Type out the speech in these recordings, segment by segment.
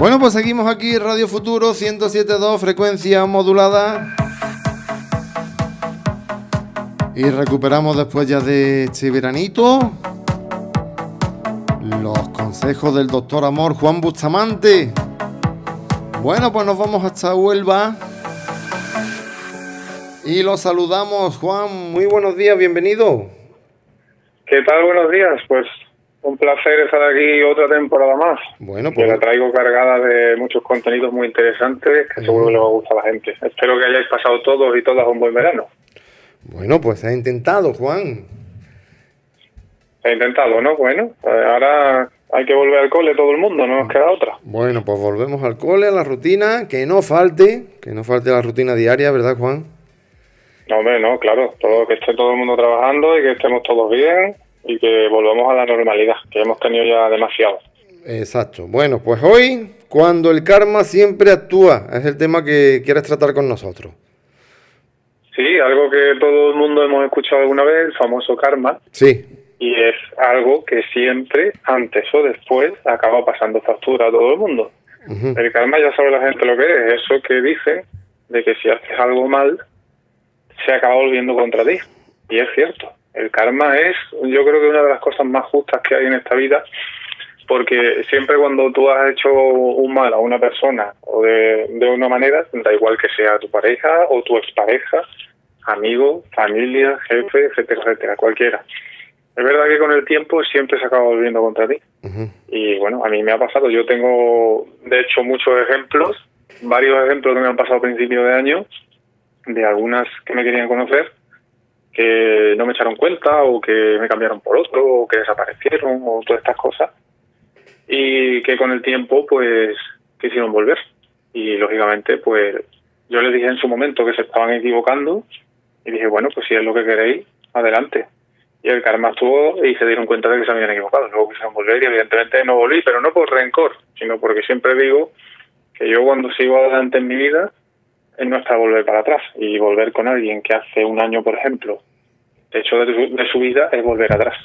Bueno, pues seguimos aquí Radio Futuro 107.2, frecuencia modulada. Y recuperamos después ya de este veranito los consejos del doctor Amor Juan Bustamante. Bueno, pues nos vamos hasta Huelva. Y lo saludamos, Juan. Muy buenos días, bienvenido. ¿Qué tal? Buenos días. Pues un placer estar aquí otra temporada más. Bueno, pues. la traigo cargada de muchos contenidos muy interesantes que seguro que le va a gustar a la gente. Espero que hayáis pasado todos y todas un buen verano. Bueno, pues ha intentado, Juan. Ha intentado, ¿no? Bueno, pues ahora hay que volver al cole todo el mundo, no nos queda otra. Bueno, pues volvemos al cole, a la rutina, que no falte, que no falte la rutina diaria, ¿verdad, Juan? No, hombre, no, claro, todo, que esté todo el mundo trabajando y que estemos todos bien y que volvamos a la normalidad, que hemos tenido ya demasiado. Exacto. Bueno, pues hoy, cuando el karma siempre actúa, es el tema que quieres tratar con nosotros. Sí, algo que todo el mundo hemos escuchado alguna vez, el famoso karma. Sí. Y es algo que siempre, antes o después, acaba pasando factura a todo el mundo. El karma ya sabe la gente lo que es, eso que dice de que si haces algo mal, se acaba volviendo contra ti. Y es cierto. El karma es, yo creo que una de las cosas más justas que hay en esta vida, porque siempre cuando tú has hecho un mal a una persona o de, de una manera, da igual que sea tu pareja o tu expareja, amigo, familia, jefe, etcétera, etcétera, cualquiera. Es verdad que con el tiempo siempre se acaba volviendo contra ti. Y bueno, a mí me ha pasado. Yo tengo, de hecho, muchos ejemplos, varios ejemplos que me han pasado a principios de año, de algunas que me querían conocer, que no me echaron cuenta o que me cambiaron por otro o que desaparecieron o todas estas cosas. Y que con el tiempo pues quisieron volver. Y lógicamente pues yo les dije en su momento que se estaban equivocando y dije bueno pues si es lo que queréis adelante y el karma estuvo y se dieron cuenta de que se habían equivocado. Luego quisieron volver y evidentemente no volví pero no por rencor sino porque siempre digo que yo cuando sigo adelante en mi vida es no está volver para atrás. Y volver con alguien que hace un año, por ejemplo, hecho de su, vida es volver atrás.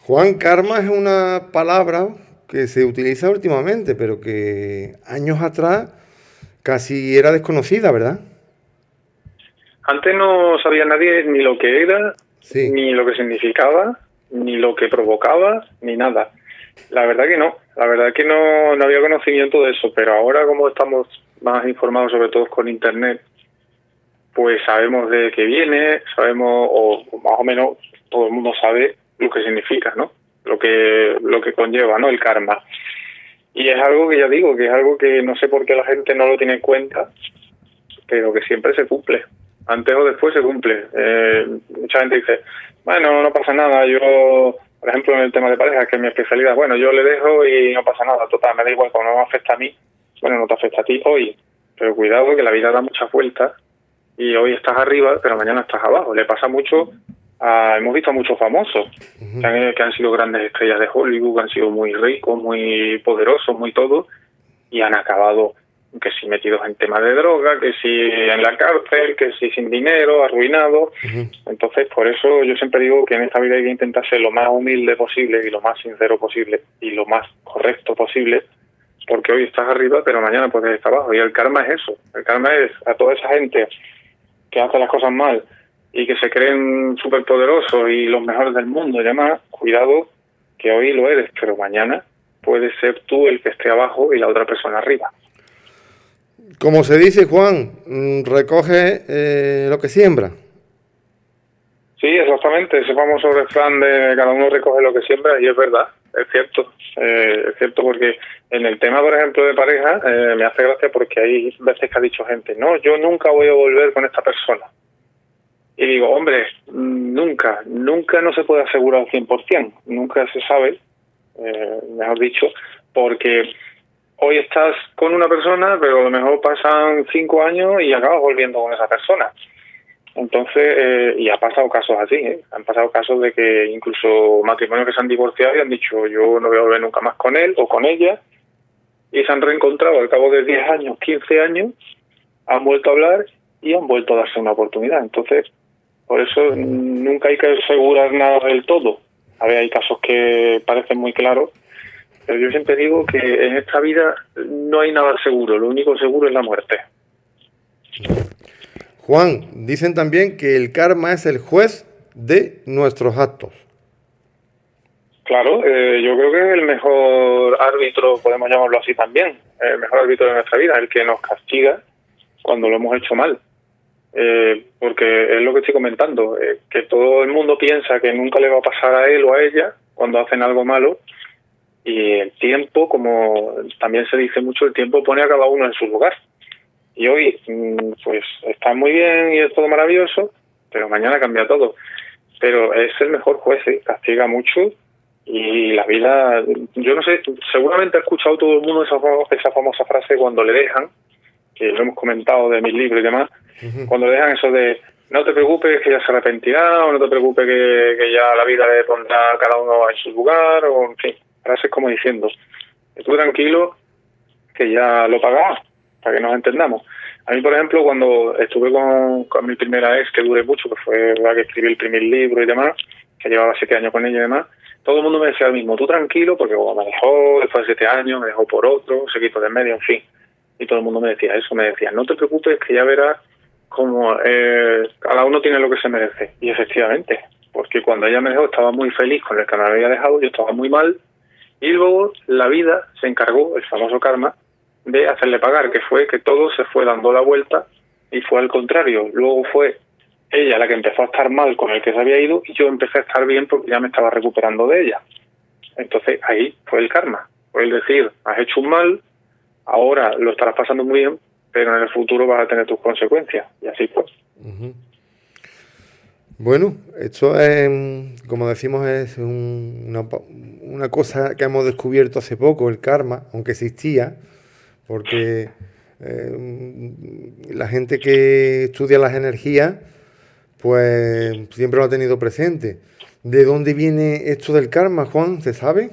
Juan, karma es una palabra que se utiliza últimamente, pero que años atrás casi era desconocida, ¿verdad? Antes no sabía nadie ni lo que era, ni lo que significaba, ni lo que provocaba, ni nada. La verdad que no, la verdad que no, no había conocimiento de eso, pero ahora como estamos más informados, sobre todo con Internet, pues sabemos de qué viene, sabemos, o más o menos todo el mundo sabe lo que significa, ¿no? Lo que, lo que conlleva, ¿no? El karma. Y es algo que ya digo, que es algo que no sé por qué la gente no lo tiene en cuenta, pero que siempre se cumple. Antes o después se cumple. Eh, mucha gente dice, bueno, no pasa nada, yo, por ejemplo, en el tema de pareja, que es mi especialidad, bueno, yo le dejo y no pasa nada, total, me da igual, como no me afecta a mí, bueno, no te afecta a ti hoy, pero cuidado que la vida da muchas vueltas y hoy estás arriba, pero mañana estás abajo. Le pasa mucho, a, hemos visto a muchos famosos que, han, que han sido grandes estrellas de Hollywood, que han sido muy ricos, muy poderosos, muy todo, y han acabado que si metidos en temas de droga, que si en la cárcel, que si sin dinero, arruinados. Entonces, por eso yo siempre digo que en esta vida hay que intentar ser lo más humilde posible y lo más sincero posible y lo más correcto posible porque hoy estás arriba, pero mañana puedes estar abajo. Y el karma es eso. El karma es a toda esa gente que hace las cosas mal y que se creen superpoderosos y los mejores del mundo y demás, cuidado que hoy lo eres, pero mañana puedes ser tú el que esté abajo y la otra persona arriba. Como se dice, Juan, mm, recoge eh, lo que siembra. Sí, exactamente, ese famoso refrán de cada uno recoge lo que siembra y es verdad es cierto, eh, es cierto porque en el tema, por ejemplo, de pareja, eh, me hace gracia porque hay veces que ha dicho gente, no, yo nunca voy a volver con esta persona. Y digo, hombre, nunca, nunca no se puede asegurar al 100%, nunca se sabe, eh, mejor dicho, porque hoy estás con una persona, pero a lo mejor pasan cinco años y acabas volviendo con esa persona. Entonces, eh, y ha pasado casos así, ¿eh? han pasado casos de que incluso matrimonios que se han divorciado y han dicho yo no voy a volver nunca más con él o con ella, y se han reencontrado al cabo de 10 años, 15 años, han vuelto a hablar y han vuelto a darse una oportunidad. Entonces, por eso nunca hay que asegurar nada del todo. A ver, hay casos que parecen muy claros, pero yo siempre digo que en esta vida no hay nada seguro, lo único seguro es la muerte. Juan, dicen también que el karma es el juez de nuestros actos. Claro, eh, yo creo que es el mejor árbitro, podemos llamarlo así también, el mejor árbitro de nuestra vida, el que nos castiga cuando lo hemos hecho mal. Eh, porque es lo que estoy comentando, eh, que todo el mundo piensa que nunca le va a pasar a él o a ella cuando hacen algo malo y el tiempo, como también se dice mucho, el tiempo pone a cada uno en su lugar. Y hoy, mm, pues está muy bien y es todo maravilloso, pero mañana cambia todo. Pero es el mejor juez, castiga mucho y la vida, yo no sé, seguramente ha escuchado todo el mundo esa, esa famosa frase cuando le dejan, que lo hemos comentado de mis libros y demás, cuando le dejan eso de no te preocupes que ya se arrepentirá o no te preocupes que, que ya la vida le pondrá cada uno en su lugar o en fin, frases como diciendo, tú tranquilo que ya lo pagarás, para que nos entendamos. A mí, por ejemplo, cuando estuve con, con mi primera ex, que duré mucho, que fue la que escribí el primer libro y demás, que llevaba siete años con ella y demás, todo el mundo me decía lo mismo, tú tranquilo, porque me dejó después de siete años, me dejó por otro, se quitó de medio, en fin. Y todo el mundo me decía eso, me decía, no te preocupes, que ya verás como eh, cada uno tiene lo que se merece. Y efectivamente, porque cuando ella me dejó estaba muy feliz con el que me había dejado, yo estaba muy mal, y luego la vida se encargó, el famoso karma, de hacerle pagar, que fue que todo se fue dando la vuelta y fue al contrario. Luego fue ella la que empezó a estar mal con el que se había ido y yo empecé a estar bien porque ya me estaba recuperando de ella. Entonces ahí fue el karma. Fue el decir, has hecho un mal, ahora lo estarás pasando muy bien, pero en el futuro vas a tener tus consecuencias. Y así pues. Bueno, esto es, como decimos, es una, una cosa que hemos descubierto hace poco, el karma, aunque existía, porque eh, la gente que estudia las energías pues siempre lo ha tenido presente. ¿De dónde viene esto del karma, Juan? ¿Se sabe?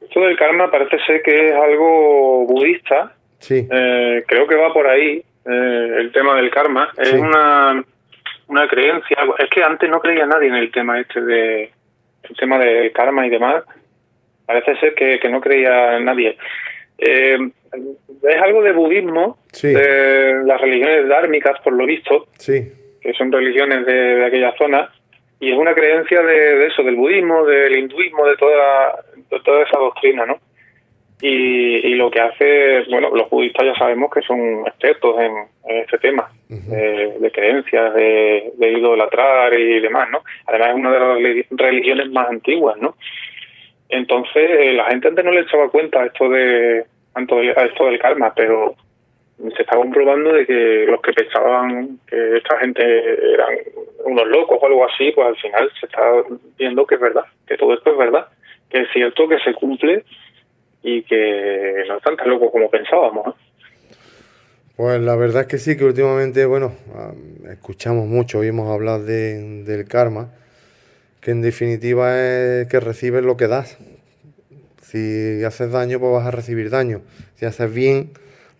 Esto del karma parece ser que es algo budista. Sí. Eh, creo que va por ahí eh, el tema del karma. Es una, una creencia. Es que antes no creía nadie en el tema este de el tema del karma y demás. Parece ser que, que no creía nadie. Eh, es algo de budismo, de las religiones dármicas, por lo visto. Sí que son religiones de, aquella zona, y es una creencia de, eso, del budismo, del hinduismo, de toda, toda esa doctrina, ¿no? Y, lo que hace, bueno, los budistas ya sabemos que son expertos en, este tema de, creencias, de, de, idolatrar y demás, ¿no? Además es una de las religiones más antiguas, ¿no? Entonces eh, la gente antes no le echaba cuenta a esto de esto del karma, pero se está comprobando de que los que pensaban que esta gente eran unos locos o algo así, pues al final se está viendo que es verdad, que todo esto es verdad, que es cierto que se cumple y que no están tan locos como pensábamos. Pues la verdad es que sí, que últimamente, bueno, escuchamos mucho, oímos hablar de, del karma, que en definitiva es que recibes lo que das. Si haces daño, pues vas a recibir daño. Si haces bien,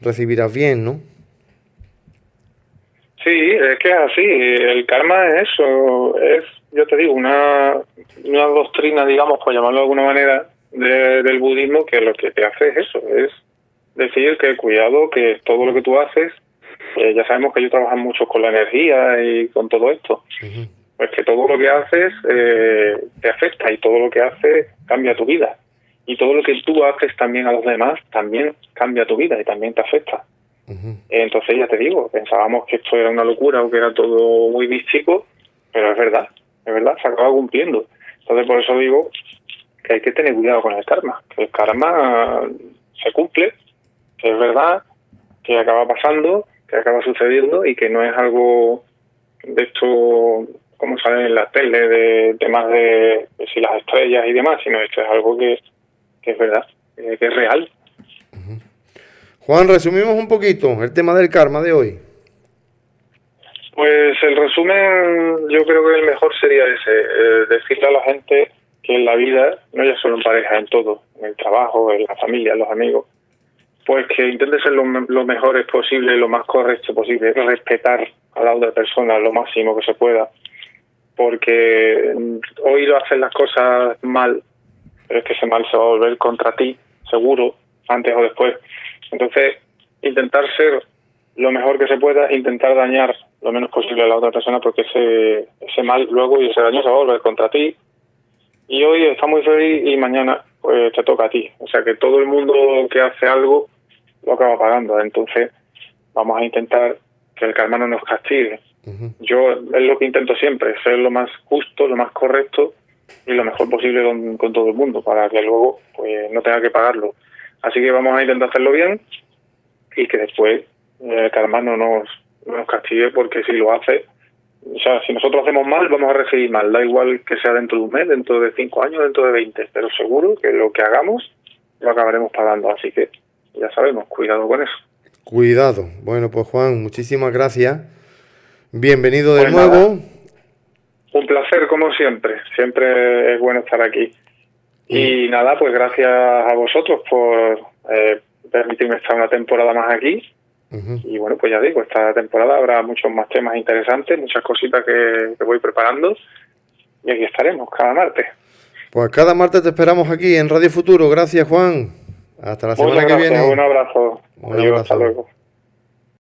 recibirás bien, ¿no? Sí, es que es así. El karma es eso. Es, yo te digo, una, una doctrina, digamos, por llamarlo de alguna manera, del budismo que lo que te hace es eso. Es decir que cuidado, que todo lo que tú haces, eh, ya sabemos que ellos trabajan mucho con la energía y con todo esto. Pues que todo lo que haces eh, te afecta y todo lo que haces cambia tu vida y todo lo que tú haces también a los demás también cambia tu vida y también te afecta. Entonces ya te digo, pensábamos que esto era una locura o que era todo muy místico, pero es verdad, es verdad, se acaba cumpliendo. Entonces por eso digo que hay que tener cuidado con el karma, que el karma se cumple, que es verdad, que acaba pasando, que acaba sucediendo y que no es algo de esto como salen en la tele de temas de, de si las estrellas y demás, sino esto es algo que que es verdad, eh, que es real. Juan, resumimos un poquito el tema del karma de hoy. Pues el resumen, yo creo que el mejor sería ese, eh, decirle a la gente que en la vida, no ya solo en pareja, en todo, en el trabajo, en la familia, en los amigos, pues que intente ser lo, lo mejor posible, lo más correcto posible, respetar a la otra persona lo máximo que se pueda, porque hoy lo hacen las cosas mal pero es que ese mal se va a volver contra ti, seguro, antes o después. Entonces, intentar ser lo mejor que se pueda, intentar dañar lo menos posible a la otra persona, porque ese, ese mal luego y ese daño se va a volver contra ti. Y hoy está muy feliz y mañana pues te toca a ti. O sea que todo el mundo que hace algo lo acaba pagando. Entonces, vamos a intentar que el karma no nos castigue. Yo es lo que intento siempre, ser lo más justo, lo más correcto y lo mejor posible con, todo el mundo para que luego pues no tenga que pagarlo. Así que vamos a intentar hacerlo bien y que después eh, el karma no nos, nos castigue porque si lo hace, o sea, si nosotros hacemos mal, vamos a recibir mal. Da igual que sea dentro de un mes, dentro de cinco años, dentro de veinte, pero seguro que lo que hagamos lo acabaremos pagando. Así que ya sabemos, cuidado con eso. Cuidado. Bueno, pues Juan, muchísimas gracias. Bienvenido de pues nuevo. Un placer, como siempre. Siempre es bueno estar aquí. Y nada, pues gracias a vosotros por eh, permitirme estar una temporada más aquí. Y bueno, pues ya digo, esta temporada habrá muchos más temas interesantes, muchas cositas que, voy preparando. Y aquí estaremos cada martes. Pues cada martes te esperamos aquí en Radio Futuro. Gracias, Juan. Hasta la semana que viene. Un abrazo. Un abrazo. Hasta luego.